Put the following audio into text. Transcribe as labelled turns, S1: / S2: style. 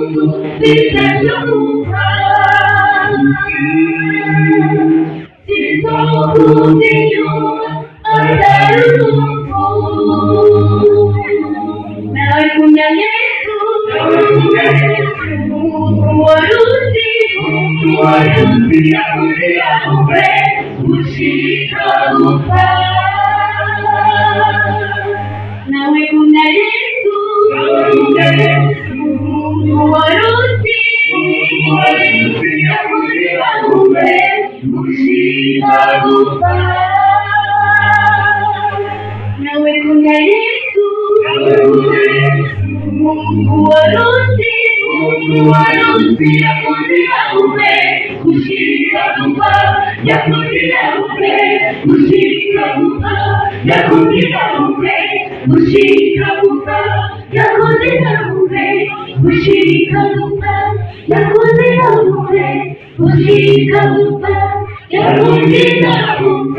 S1: mundo se deixa mudar. Se sou o Senhor, andaremos no Na não Jesus, o que é o orgulho, o orgulho, o orgulho, o orgulho, o orgulho, gushika gupfa nawe kumya yang mungkin aku